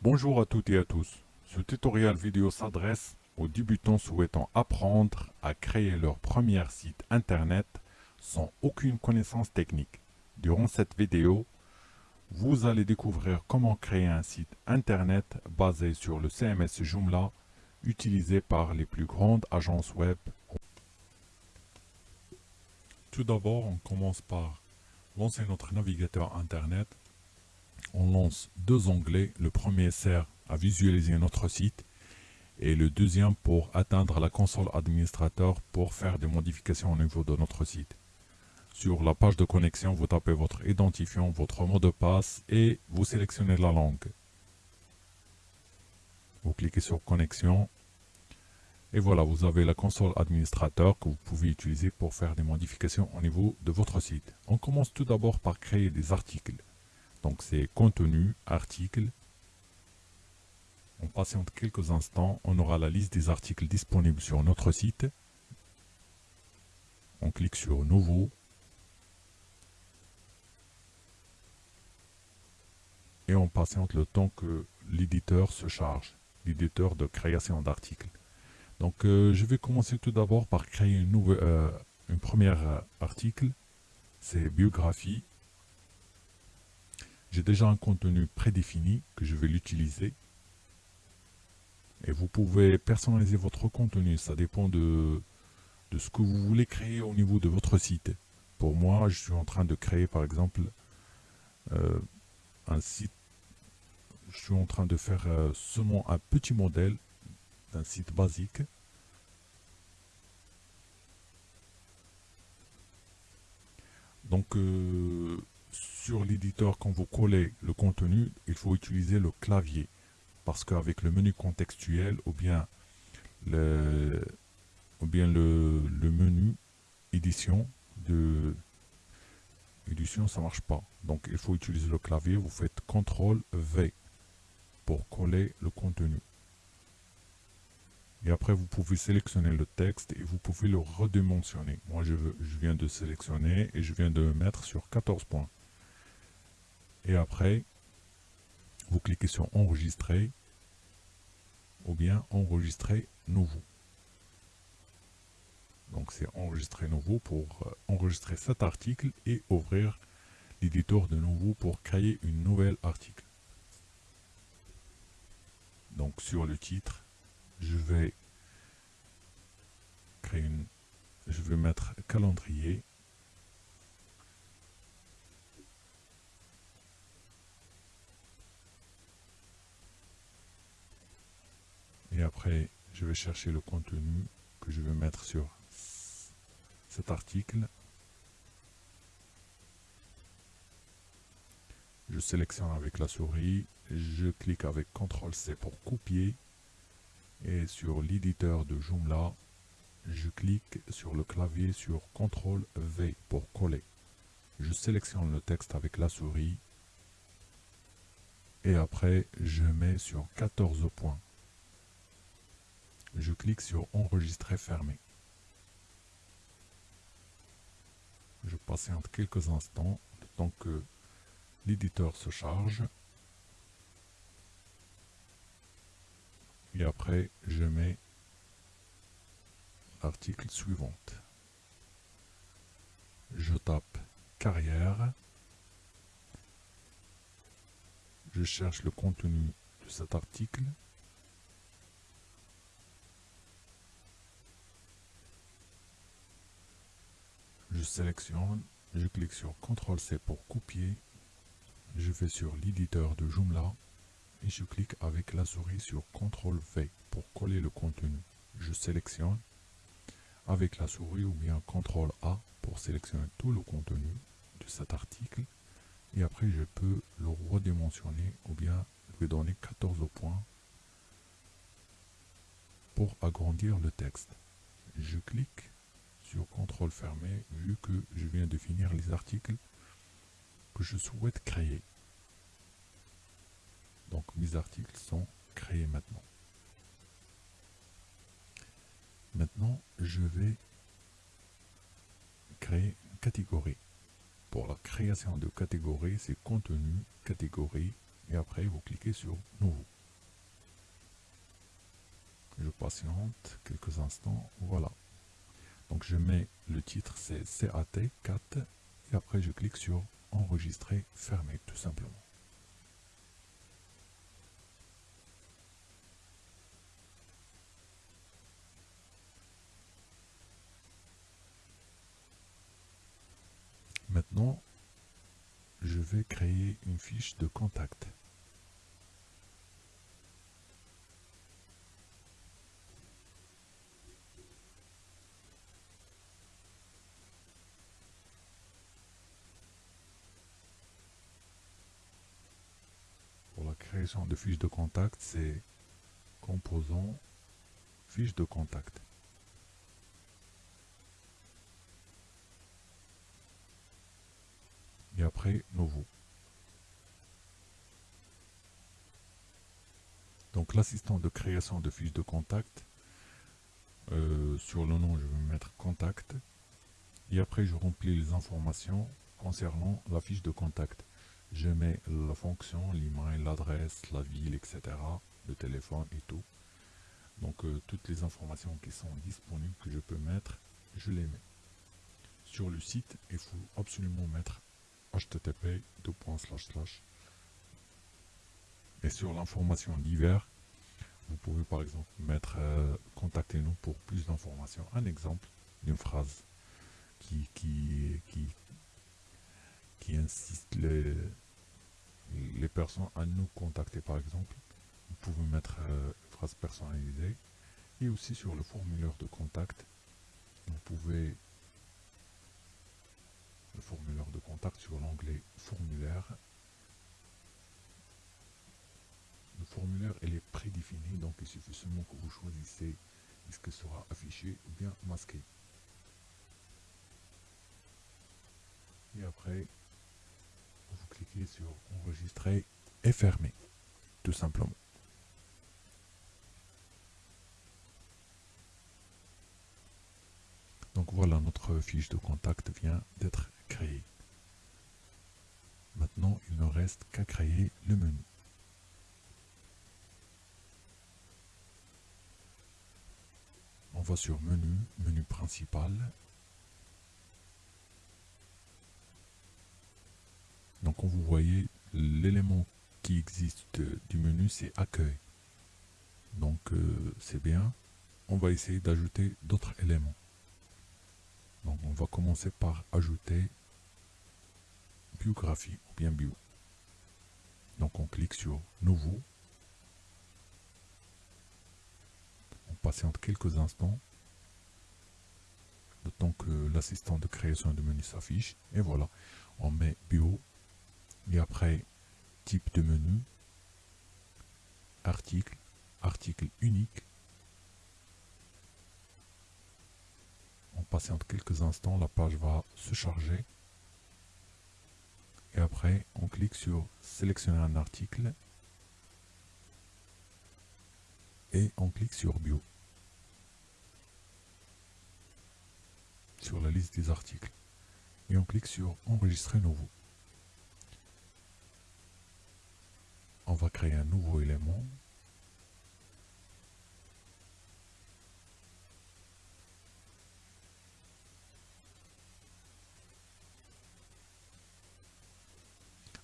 Bonjour à toutes et à tous. Ce tutoriel vidéo s'adresse aux débutants souhaitant apprendre à créer leur premier site internet sans aucune connaissance technique. Durant cette vidéo, vous allez découvrir comment créer un site internet basé sur le CMS Joomla utilisé par les plus grandes agences web. Tout d'abord, on commence par lancer notre navigateur internet on lance deux onglets. Le premier sert à visualiser notre site et le deuxième pour atteindre la console administrateur pour faire des modifications au niveau de notre site. Sur la page de connexion, vous tapez votre identifiant, votre mot de passe et vous sélectionnez la langue. Vous cliquez sur connexion et voilà, vous avez la console administrateur que vous pouvez utiliser pour faire des modifications au niveau de votre site. On commence tout d'abord par créer des articles. Donc c'est contenu, article. On patiente quelques instants, on aura la liste des articles disponibles sur notre site. On clique sur nouveau. Et on patiente le temps que l'éditeur se charge, l'éditeur de création d'articles. Donc euh, je vais commencer tout d'abord par créer une, nouvelle, euh, euh, article. C'est biographie j'ai déjà un contenu prédéfini que je vais l'utiliser. Et vous pouvez personnaliser votre contenu, ça dépend de, de ce que vous voulez créer au niveau de votre site. Pour moi, je suis en train de créer par exemple euh, un site, je suis en train de faire euh, seulement un petit modèle d'un site basique. Donc, euh, sur l'éditeur, quand vous collez le contenu, il faut utiliser le clavier. Parce qu'avec le menu contextuel ou bien le, ou bien le, menu édition de édition, ça marche pas. Donc il faut utiliser le clavier, vous faites CTRL V pour coller le contenu. Et après, vous pouvez sélectionner le texte et vous pouvez le redimensionner. Moi, je, je viens de sélectionner et je viens de mettre sur 14 points. Et après, vous cliquez sur enregistrer ou bien enregistrer nouveau. Donc c'est enregistrer nouveau pour euh, enregistrer cet article et ouvrir l'éditeur de nouveau pour créer une nouvelle article. Donc sur le titre, je vais créer une, je vais mettre calendrier après je vais chercher le contenu que je vais mettre sur cet article. Je sélectionne avec la souris je clique avec CTRL C pour copier et sur l'éditeur de Joomla je clique sur le clavier sur CTRL V pour coller. Je sélectionne le texte avec la souris et après je mets sur 14 points clique sur enregistrer fermé. Je patiente quelques instants, le temps que l'éditeur se charge. Et après, je mets l'article suivant. Je tape carrière. Je cherche le contenu de cet article. Je sélectionne, je clique sur CTRL-C pour copier, je vais sur l'éditeur de Joomla et je clique avec la souris sur CTRL-V pour coller le contenu. Je sélectionne avec la souris ou bien CTRL-A pour sélectionner tout le contenu de cet article et après je peux le redimensionner ou bien lui donner 14 points pour agrandir le texte. Je clique sur contrôle fermé vu que je viens de finir les articles que je souhaite créer. Donc mes articles sont créés maintenant. Maintenant, je vais créer une catégorie. Pour la création de catégorie, c'est contenu, catégorie, et après vous cliquez sur Nouveau. Je patiente quelques instants, voilà. Donc je mets le titre, c'est CAT4, et après je clique sur Enregistrer, fermer, tout simplement. Maintenant, je vais créer une fiche de contact. De fiche de contact, c'est composant fiche de contact. et après nouveau. Donc l'assistant de création de fiche de contact, euh, sur le nom je vais mettre contact et après je remplis les informations concernant la fiche de contact. Je mets la fonction, l'email, l'adresse, la ville, etc. le téléphone et tout. Donc euh, toutes les informations qui sont disponibles que je peux mettre, je les mets. Sur le site, il faut absolument mettre http et sur l'information divers vous pouvez par exemple mettre euh, contactez-nous pour plus d'informations un exemple d'une phrase qui qui, qui qui insiste les, les personnes à nous contacter par exemple vous pouvez mettre euh, une phrase personnalisée et aussi sur le formulaire de contact vous pouvez formulaire de contact sur l'onglet formulaire. Le formulaire est prédéfini, donc il suffit seulement que vous choisissez est-ce que sera affiché ou bien masqué. Et après, vous cliquez sur enregistrer et fermer, tout simplement. Donc voilà, notre fiche de contact vient d'être créée. Maintenant, il ne reste qu'à créer le menu. On va sur menu, menu principal. Donc, vous voyez, l'élément qui existe du menu, c'est accueil. Donc, euh, c'est bien. On va essayer d'ajouter d'autres éléments. Donc on va commencer par ajouter biographie ou bien bio. Donc on clique sur nouveau. On patiente quelques instants. Le temps que l'assistant de création de menu s'affiche. Et voilà, on met bio. Et après, type de menu, article, article unique, on patiente quelques instants, la page va se charger. Et après, on clique sur sélectionner un article. Et on clique sur bio. Sur la liste des articles. Et on clique sur enregistrer nouveau. On va créer un nouveau élément.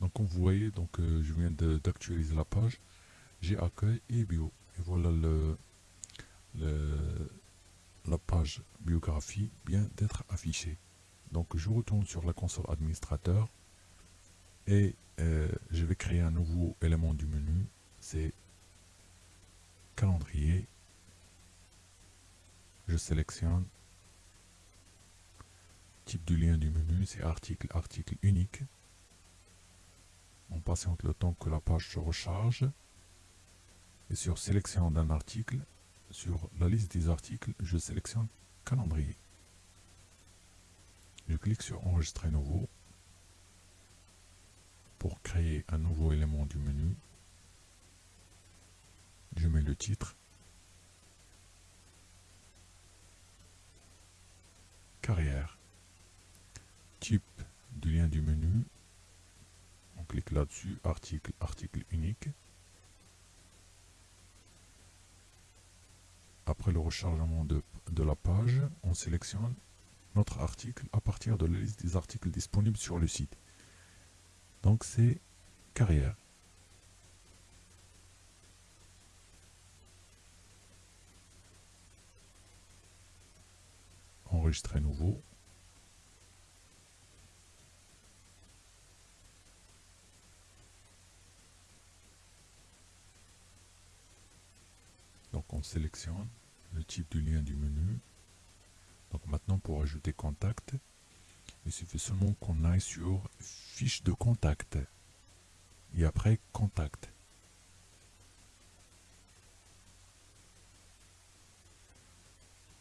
Donc comme vous voyez, donc euh, je viens d'actualiser la page. J'ai accueil et bio. Et voilà le, la page biographie vient d'être affichée. Donc je retourne sur la console administrateur et euh, je vais créer un nouveau élément du menu. C'est calendrier. Je sélectionne type du lien du menu, c'est article, article unique. On patiente le temps que la page se recharge. Et sur sélection d'un article, sur la liste des articles, je sélectionne calendrier. Je clique sur enregistrer nouveau pour créer un nouveau élément du menu. Je mets le titre. Carrière. Type du lien du menu clique là-dessus, article, article unique. Après le rechargement de, de la page, on sélectionne notre article à partir de la liste des articles disponibles sur le site. Donc c'est carrière. Enregistrer nouveau. Donc on sélectionne le type du lien du menu. Donc maintenant pour ajouter contact, il suffit seulement qu'on aille sur fiche de contact et après contact.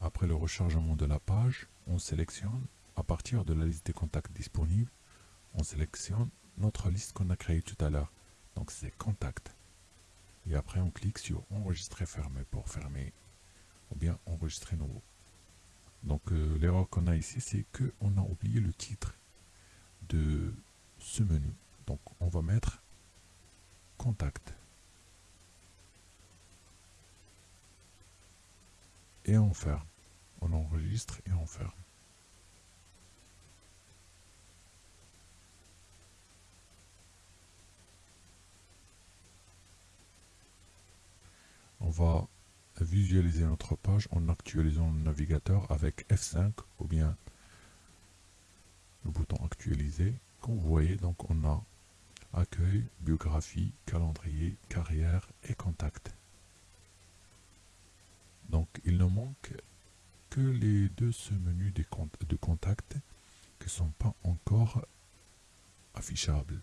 Après le rechargement de la page, on sélectionne à partir de la liste des contacts disponibles, on sélectionne notre liste qu'on a créée tout à l'heure. Donc c'est contact. Et après on clique sur enregistrer fermé pour fermer ou bien enregistrer nouveau. Donc euh, l'erreur qu'on a ici, c'est qu'on a oublié le titre de ce menu. Donc on va mettre contact. Et on ferme. On enregistre et on ferme. On va visualiser notre page en actualisant le navigateur avec F5 ou bien le bouton actualiser. Comme vous voyez, donc on a accueil, biographie, calendrier, carrière et contact. Donc il ne manque que les deux menus de contact qui ne sont pas encore affichables.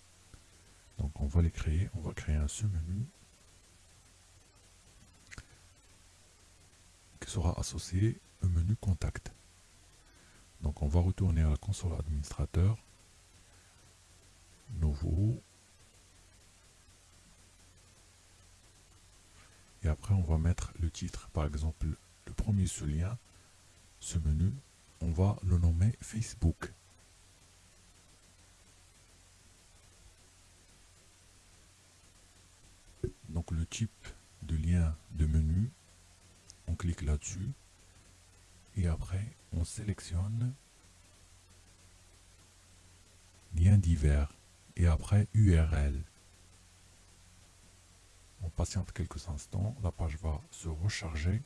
Donc on va les créer, on va créer un sous-menu sera associé au menu Contact. Donc on va retourner à la console administrateur, Nouveau, et après on va mettre le titre. Par exemple, le premier ce lien, ce menu, on va le nommer Facebook. Donc le type de lien de menu on clique là-dessus. Et après on sélectionne lien divers. Et après URL. On patiente quelques instants, la page va se recharger.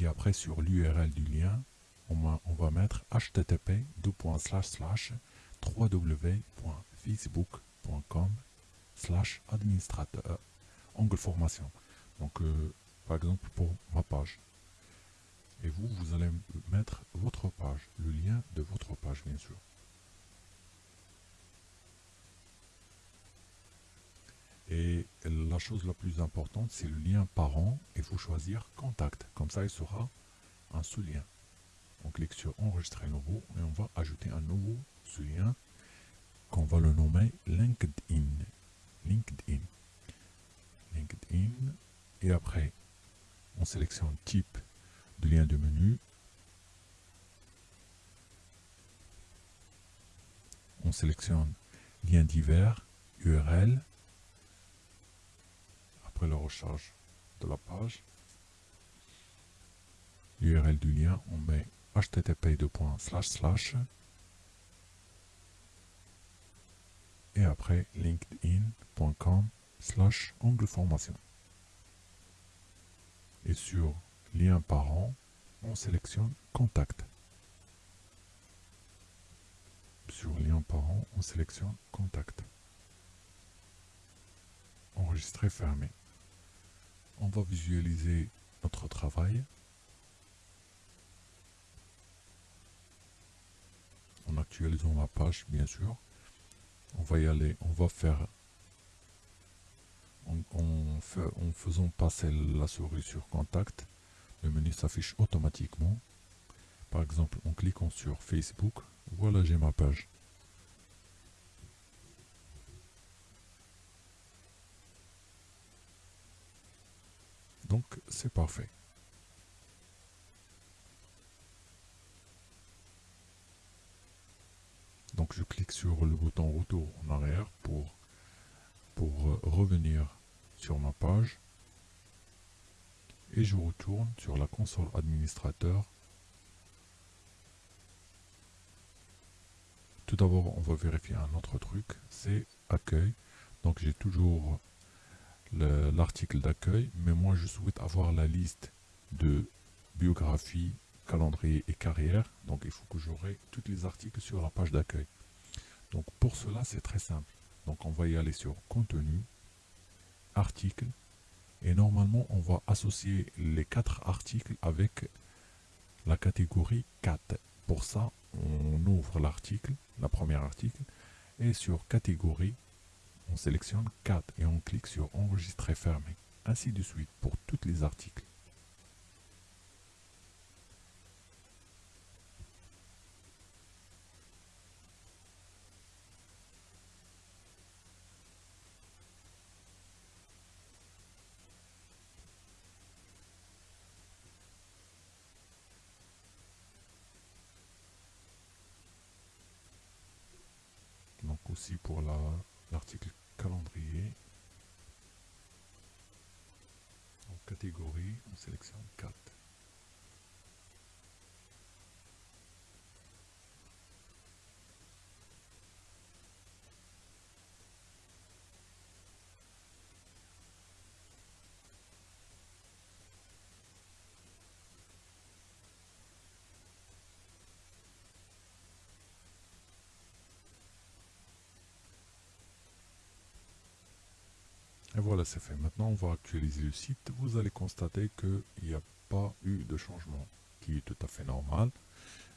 Et après sur l'URL du lien, on on va mettre http www.facebook.com slash administrateur. Angle formation. Donc euh, par exemple pour ma page. Et vous, vous allez mettre votre page, le lien de votre page bien sûr. Et la chose la plus importante, c'est le lien parent. Il faut choisir contact. Comme ça, il sera un sous-lien. On clique sur enregistrer nouveau et on va ajouter un nouveau sous-lien qu'on va le nommer LinkedIn. LinkedIn. LinkedIn. Et après, on sélectionne type de lien de menu. On sélectionne lien divers, URL. Après le recharge de la page, l'URL du lien, on met http et après linkedin.com slash ongle formation et sur lien parent, on sélectionne contact. Sur lien parent, on sélectionne contact. Enregistrer fermé. On va visualiser notre travail. En actualisant la page, bien sûr. On va y aller, on va faire en, faisant passer la souris sur contact, le menu s'affiche automatiquement. Par exemple, en cliquant sur Facebook, voilà j'ai ma page. Donc c'est parfait. Donc je clique sur le bouton retour en arrière pour euh, revenir sur ma page et je retourne sur la console administrateur. Tout d'abord, on va vérifier un autre truc, c'est accueil. Donc j'ai toujours l'article d'accueil, mais moi je souhaite avoir la liste de biographie, calendrier et carrière. Donc il faut que j'aurai tous les articles sur la page d'accueil. Donc pour cela, c'est très simple. Donc on va y aller sur contenu, article, et normalement on va associer les quatre articles avec la catégorie 4. Pour ça, on ouvre l'article, la première article, et sur catégorie, on sélectionne 4 et on clique sur enregistrer fermé. Ainsi de suite pour tous les articles. donc aussi pour l'article calendrier. En catégorie, on sélectionne 4. Et voilà, c'est fait. Maintenant, on va actualiser le site. Vous allez constater qu'il n'y a pas eu de changement, qui est tout à fait normal,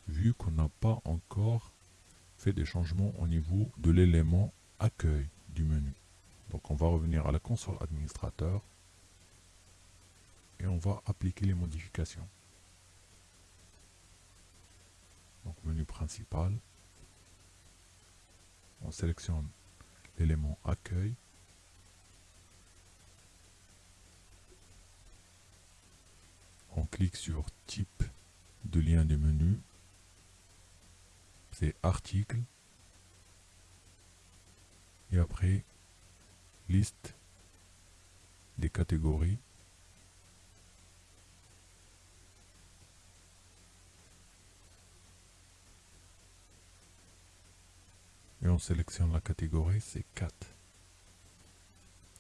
vu qu'on n'a pas encore fait des changements au niveau de l'élément accueil du menu. Donc, on va revenir à la console administrateur et on va appliquer les modifications. Donc, menu principal, on sélectionne l'élément accueil clique sur type de lien de menu, c'est article, et après liste des catégories, et on sélectionne la catégorie, c'est 4.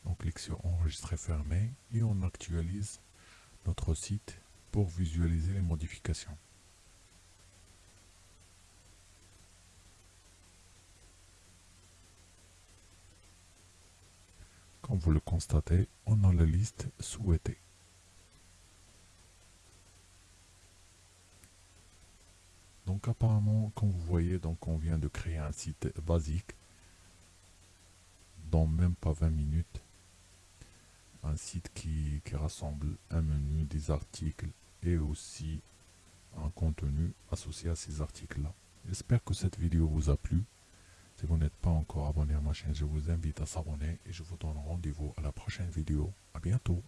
On clique sur enregistrer fermé et on actualise notre site pour visualiser les modifications. Comme vous le constatez, on a la liste souhaitée. Donc apparemment, comme vous voyez, donc on vient de créer un site basique dans même pas 20 minutes. Un site qui, qui rassemble un menu, des articles, et aussi un contenu associé à ces articles-là. J'espère que cette vidéo vous a plu. Si vous n'êtes pas encore abonné à ma chaîne, je vous invite à s'abonner et je vous donne rendez-vous à la prochaine vidéo. A bientôt